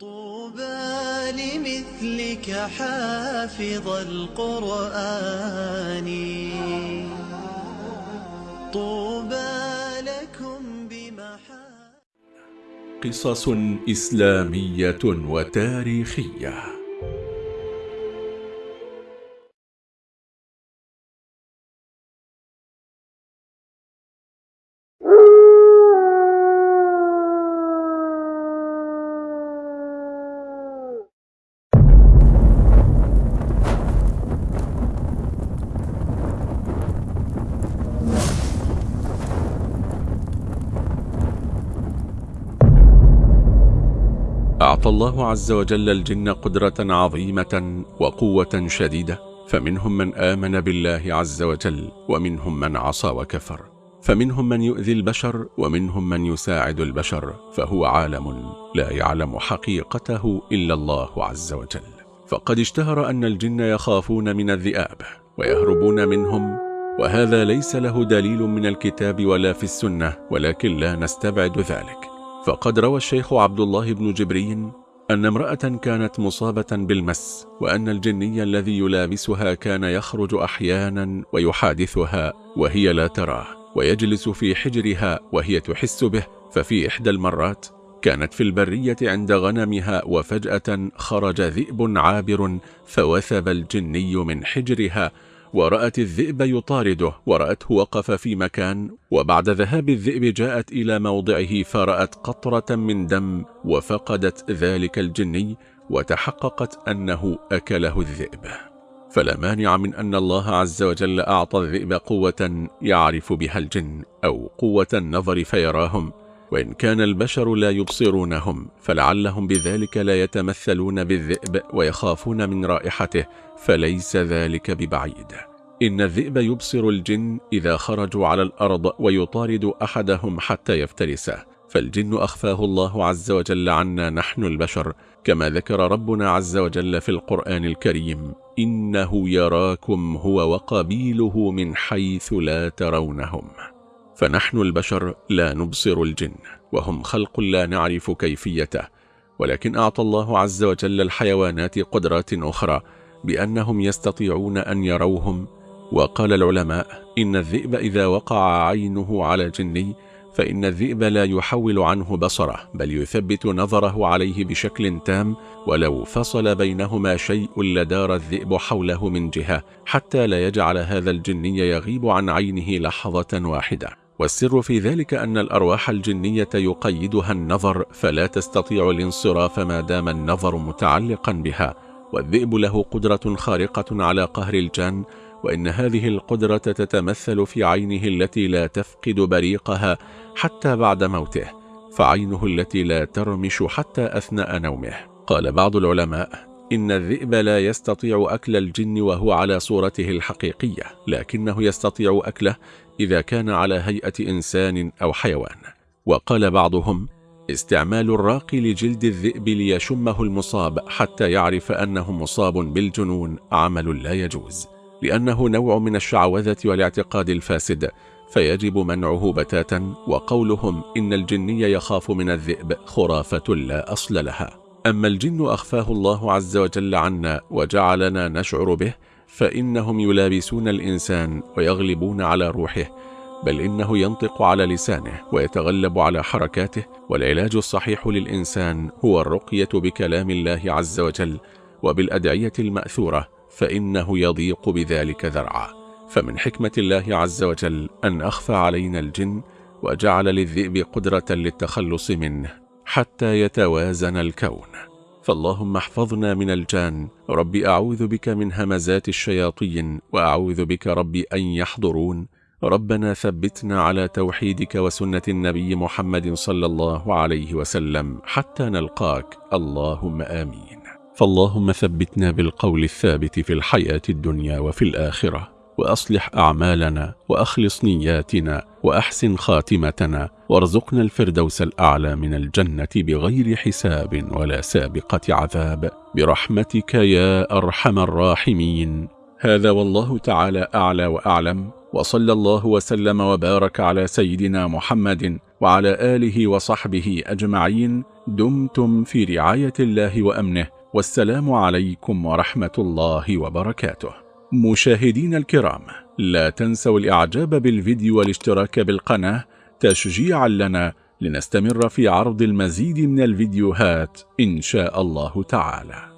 طوبى لمثلك حافظ القرآن. طوبى لكم بمحا قصص إسلامية وتاريخية. أعطى الله عز وجل الجن قدرة عظيمة وقوة شديدة فمنهم من آمن بالله عز وجل ومنهم من عصى وكفر. فمنهم من يؤذي البشر ومنهم من يساعد البشر فهو عالم لا يعلم حقيقته إلا الله عز وجل. فقد اشتهر أن الجن يخافون من الذئاب ويهربون منهم وهذا ليس له دليل من الكتاب ولا في السنة ولكن لا نستبعد ذلك. فقد روى الشيخ عبد الله بن جبرين أن امرأة كانت مصابة بالمس وأن الجني الذي يلابسها كان يخرج أحيانا ويحادثها وهي لا تراه ويجلس في حجرها وهي تحس به ففي إحدى المرات كانت في البرية عند غنمها وفجأة خرج ذئب عابر فوثب الجني من حجرها ورأت الذئب يطارده ورأته وقف في مكان وبعد ذهاب الذئب جاءت إلى موضعه فرأت قطرة من دم وفقدت ذلك الجني وتحققت أنه أكله الذئب. فلا مانع من أن الله عز وجل أعطى الذئب قوة يعرف بها الجن أو قوة النظر فيراهم. وإن كان البشر لا يبصرونهم فلعلهم بذلك لا يتمثلون بالذئب ويخافون من رائحته فليس ذلك ببعيد. إن الذئب يبصر الجن إذا خرجوا على الأرض ويطارد أحدهم حتى يفترسه فالجن أخفاه الله عز وجل عنا نحن البشر كما ذكر ربنا عز وجل في القرآن الكريم إنه يراكم هو وقبيله من حيث لا ترونهم. فنحن البشر لا نبصر الجن وهم خلق لا نعرف كيفيته ولكن أعطى الله عز وجل الحيوانات قدرات أخرى بأنهم يستطيعون أن يروهم وقال العلماء إن الذئب إذا وقع عينه على جني فإن الذئب لا يحول عنه بصره بل يثبت نظره عليه بشكل تام ولو فصل بينهما شيء لدار الذئب حوله من جهة حتى لا يجعل هذا الجني يغيب عن عينه لحظة واحدة. والسر في ذلك أن الأرواح الجنية يقيدها النظر فلا تستطيع الانصراف ما دام النظر متعلقا بها. والذئب له قدرة خارقة على قهر الجان وإن هذه القدرة تتمثل في عينه التي لا تفقد بريقها حتى بعد موته فعينه التي لا ترمش حتى أثناء نومه. قال بعض العلماء إن الذئب لا يستطيع أكل الجن وهو على صورته الحقيقية لكنه يستطيع أكله إذا كان على هيئة إنسان أو حيوان. وقال بعضهم استعمال الراقي لجلد الذئب ليشمه المصاب حتى يعرف أنه مصاب بالجنون عمل لا يجوز لأنه نوع من الشعوذة والاعتقاد الفاسد فيجب منعه بتاتا وقولهم إن الجني يخاف من الذئب خرافة لا أصل لها. أما الجن أخفاه الله عز وجل عنا وجعلنا نشعر به فإنهم يلابسون الإنسان ويغلبون على روحه بل إنه ينطق على لسانه ويتغلب على حركاته والعلاج الصحيح للإنسان هو الرقية بكلام الله عز وجل وبالأدعية المأثورة فإنه يضيق بذلك ذرعا. فمن حكمة الله عز وجل أن أخفى علينا الجن وجعل للذئب قدرة للتخلص منه. حتى يتوازن الكون. فاللهم احفظنا من الجان. رب أعوذ بك من همزات الشياطين وأعوذ بك رب أن يحضرون. ربنا ثبتنا على توحيدك وسنة النبي محمد صلى الله عليه وسلم حتى نلقاك. اللهم آمين. فاللهم ثبتنا بالقول الثابت في الحياة الدنيا وفي الآخرة. وأصلح أعمالنا وأخلص نياتنا وأحسن خاتمتنا وارزقنا الفردوس الأعلى من الجنة بغير حساب ولا سابقة عذاب. برحمتك يا أرحم الراحمين. هذا والله تعالى أعلى وأعلم. وصلى الله وسلم وبارك على سيدنا محمد وعلى آله وصحبه أجمعين. دمتم في رعاية الله وأمنه. والسلام عليكم ورحمة الله وبركاته. مشاهدين الكرام لا تنسوا الإعجاب بالفيديو والاشتراك بالقناة تشجيعا لنا لنستمر في عرض المزيد من الفيديوهات إن شاء الله تعالى.